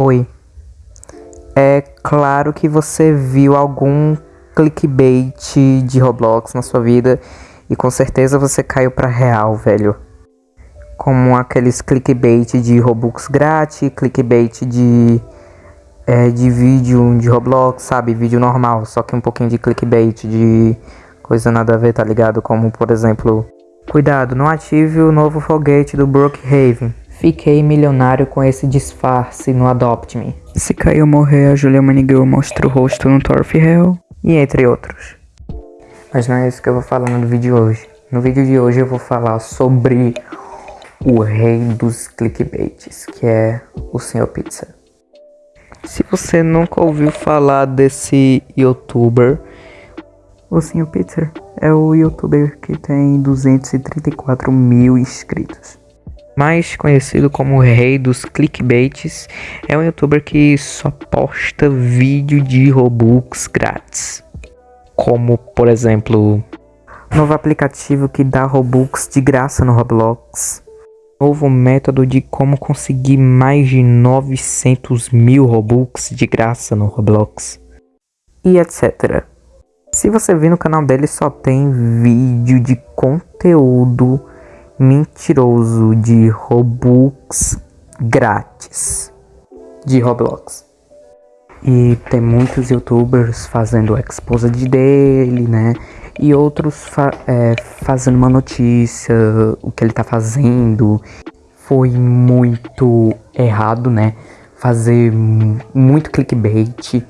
Oi. É claro que você viu algum clickbait de Roblox na sua vida e com certeza você caiu pra real, velho. Como aqueles clickbait de Robux grátis, clickbait de é, de vídeo de Roblox, sabe? Vídeo normal, só que um pouquinho de clickbait, de coisa nada a ver, tá ligado? Como por exemplo, cuidado, não ative o novo foguete do Brookhaven. Fiquei milionário com esse disfarce no Adopt Me. Se Caio morrer, a Julia Manigirl mostra o rosto no Torf Hell. E entre outros. Mas não é isso que eu vou falar no vídeo de hoje. No vídeo de hoje eu vou falar sobre o rei dos clickbaits, que é o Sr. Pizza. Se você nunca ouviu falar desse youtuber, o Sr. Pizza é o youtuber que tem 234 mil inscritos. Mais conhecido como o rei dos clickbaits, é um youtuber que só posta vídeo de Robux grátis. Como, por exemplo, novo aplicativo que dá Robux de graça no Roblox. Novo método de como conseguir mais de 900 mil Robux de graça no Roblox. E etc. Se você vir no canal dele, só tem vídeo de conteúdo mentiroso de Robux grátis de Roblox. E tem muitos youtubers fazendo o exposed dele, né? E outros fa é, fazendo uma notícia, o que ele tá fazendo. Foi muito errado, né? Fazer muito clickbait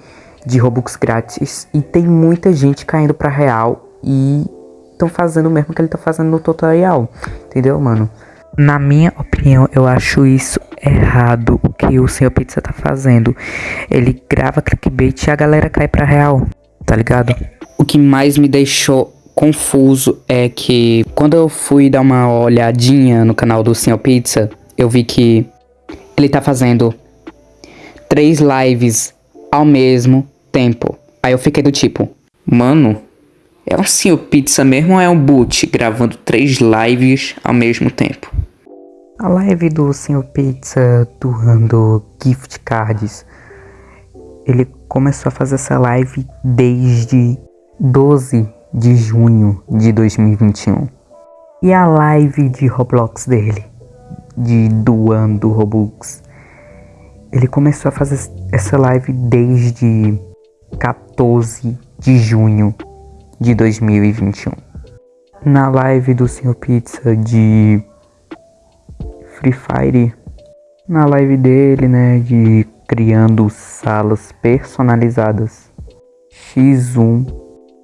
de Robux grátis. E tem muita gente caindo pra real e estão fazendo o mesmo que ele tá fazendo no tutorial. Entendeu, mano? Na minha opinião, eu acho isso errado o que o Sr. Pizza tá fazendo. Ele grava clickbait e a galera cai pra real, tá ligado? O que mais me deixou confuso é que quando eu fui dar uma olhadinha no canal do Sr. Pizza, eu vi que ele tá fazendo três lives ao mesmo tempo. Aí eu fiquei do tipo, mano, é um Sr. Pizza mesmo ou é um boot gravando três lives ao mesmo tempo? A live do Sr. Pizza doando gift cards. Ele começou a fazer essa live desde 12 de junho de 2021. E a live de Roblox dele, de doando Robux. Ele começou a fazer essa live desde 14 de junho de 2021. Na live do Sr. Pizza de Free Fire, na live dele, né, de criando salas personalizadas X1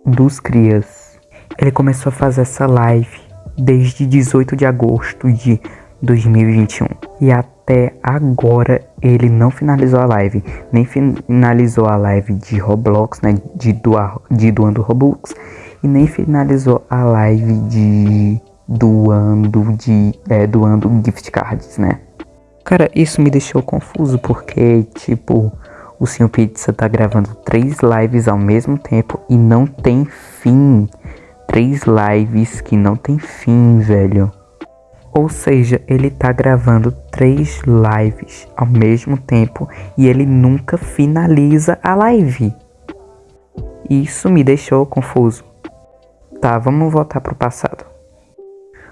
dos Crias. Ele começou a fazer essa live desde 18 de agosto de 2021 e até agora ele não finalizou a live, nem finalizou a live de Roblox, né, de, doar, de doando Robux e nem finalizou a live de doando de é, doando gift cards, né? Cara, isso me deixou confuso porque tipo o Sr. Pizza tá gravando três lives ao mesmo tempo e não tem fim. Três lives que não tem fim, velho. Ou seja, ele tá gravando três lives ao mesmo tempo e ele nunca finaliza a live. Isso me deixou confuso. Tá, vamos voltar pro passado.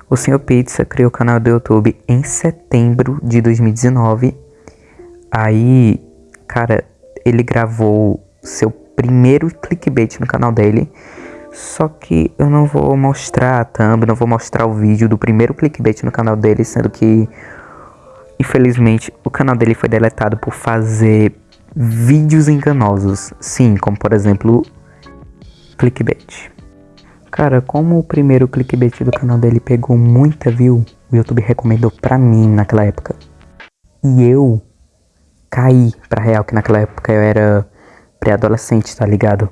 O Sr. Pizza criou o canal do YouTube em setembro de 2019. Aí, cara, ele gravou seu primeiro clickbait no canal dele só que eu não vou mostrar a thumb, não vou mostrar o vídeo do primeiro clickbait no canal dele, sendo que, infelizmente, o canal dele foi deletado por fazer vídeos enganosos. Sim, como por exemplo, clickbait. Cara, como o primeiro clickbait do canal dele pegou muita view, o YouTube recomendou pra mim naquela época. E eu caí pra real, que naquela época eu era pré-adolescente, tá ligado?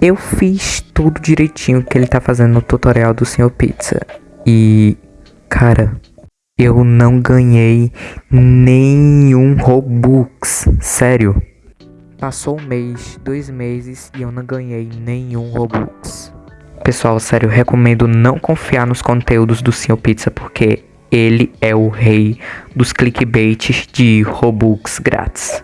Eu fiz tudo direitinho que ele tá fazendo no tutorial do Sr. Pizza. E, cara, eu não ganhei nenhum Robux. Sério. Passou um mês, dois meses e eu não ganhei nenhum Robux. Pessoal, sério, recomendo não confiar nos conteúdos do Sr. Pizza porque ele é o rei dos clickbaits de Robux grátis.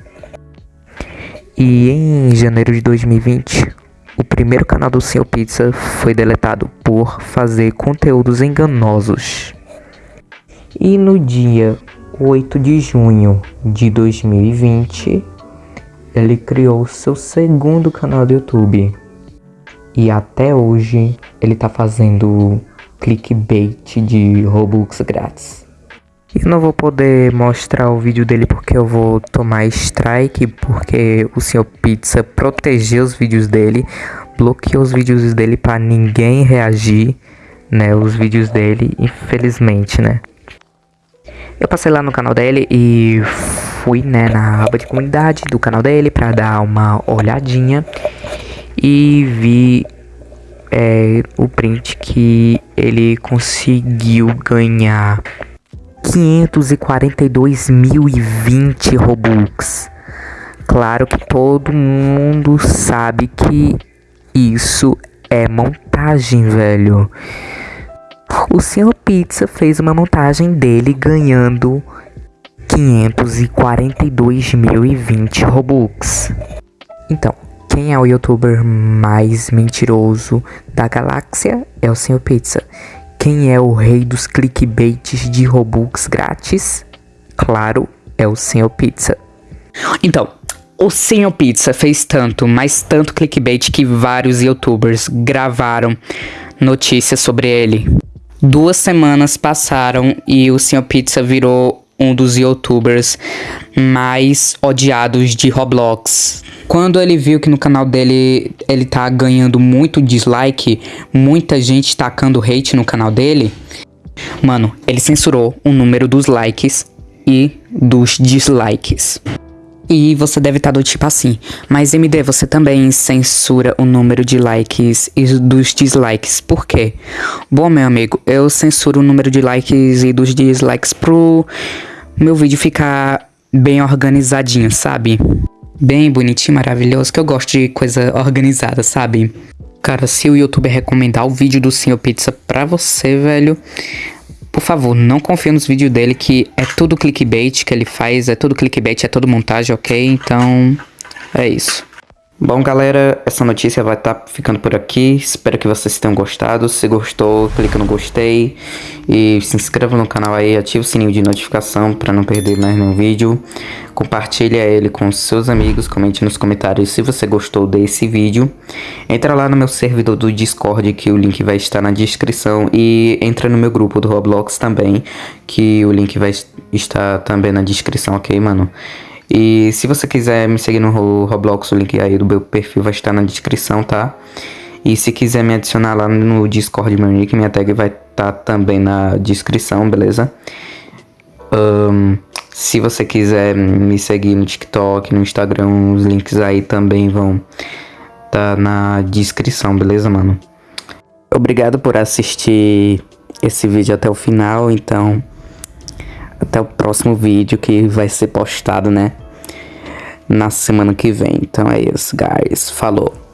E em janeiro de 2020, o primeiro canal do Senhor Pizza foi deletado por fazer conteúdos enganosos. E no dia 8 de junho de 2020, ele criou seu segundo canal do YouTube. E até hoje ele tá fazendo clickbait de Robux grátis. Eu não vou poder mostrar o vídeo dele porque eu vou tomar strike, porque o Sr. Pizza protegeu os vídeos dele, bloqueou os vídeos dele para ninguém reagir, né, os vídeos dele, infelizmente, né. Eu passei lá no canal dele e fui, né, na aba de comunidade do canal dele para dar uma olhadinha e vi é, o print que ele conseguiu ganhar 542.020 Robux. Claro que todo mundo sabe que isso é montagem, velho. O Sr. Pizza fez uma montagem dele ganhando 542.020 Robux. Então, quem é o youtuber mais mentiroso da galáxia? É o Sr. Pizza. Quem é o rei dos clickbaits de Robux grátis? Claro, é o Sr. Pizza. Então, o Senhor Pizza fez tanto, mas tanto clickbait que vários youtubers gravaram notícias sobre ele. Duas semanas passaram e o Senhor Pizza virou um dos youtubers mais odiados de Roblox. Quando ele viu que no canal dele ele tá ganhando muito dislike, muita gente tacando hate no canal dele, mano, ele censurou o número dos likes e dos dislikes. E você deve estar tá do tipo assim, mas MD, você também censura o número de likes e dos dislikes. Por quê? Bom, meu amigo, eu censuro o número de likes e dos dislikes pro meu vídeo ficar bem organizadinho, sabe? Bem bonitinho, maravilhoso, que eu gosto de coisa organizada, sabe? Cara, se o YouTube recomendar o vídeo do Senhor Pizza pra você, velho, por favor, não confie nos vídeos dele que é tudo clickbait que ele faz, é tudo clickbait, é tudo montagem, ok? Então, é isso. Bom, galera, essa notícia vai estar tá ficando por aqui. Espero que vocês tenham gostado. Se gostou, clica no gostei e se inscreva no canal aí, ative o sininho de notificação para não perder mais nenhum vídeo. Compartilhe ele com seus amigos, comente nos comentários se você gostou desse vídeo. Entra lá no meu servidor do Discord, que o link vai estar na descrição. E entra no meu grupo do Roblox também, que o link vai estar também na descrição, ok, mano? E se você quiser me seguir no Roblox, o link aí do meu perfil vai estar na descrição, tá? E se quiser me adicionar lá no Discord meu nick, minha tag vai estar também na descrição, beleza? Um, se você quiser me seguir no TikTok, no Instagram, os links aí também vão estar tá na descrição, beleza, mano? Obrigado por assistir esse vídeo até o final, então até o próximo vídeo que vai ser postado, né? Na semana que vem. Então é isso, guys. Falou.